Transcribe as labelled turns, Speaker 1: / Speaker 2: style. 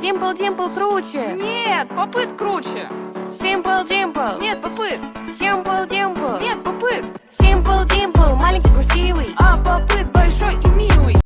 Speaker 1: Simple Dimple круче.
Speaker 2: Нет, попыт круче.
Speaker 1: Simple Dimple.
Speaker 2: Нет, попыт.
Speaker 1: Simple Dimple.
Speaker 2: Нет, попыт.
Speaker 1: Simple Dimple, маленький красивый.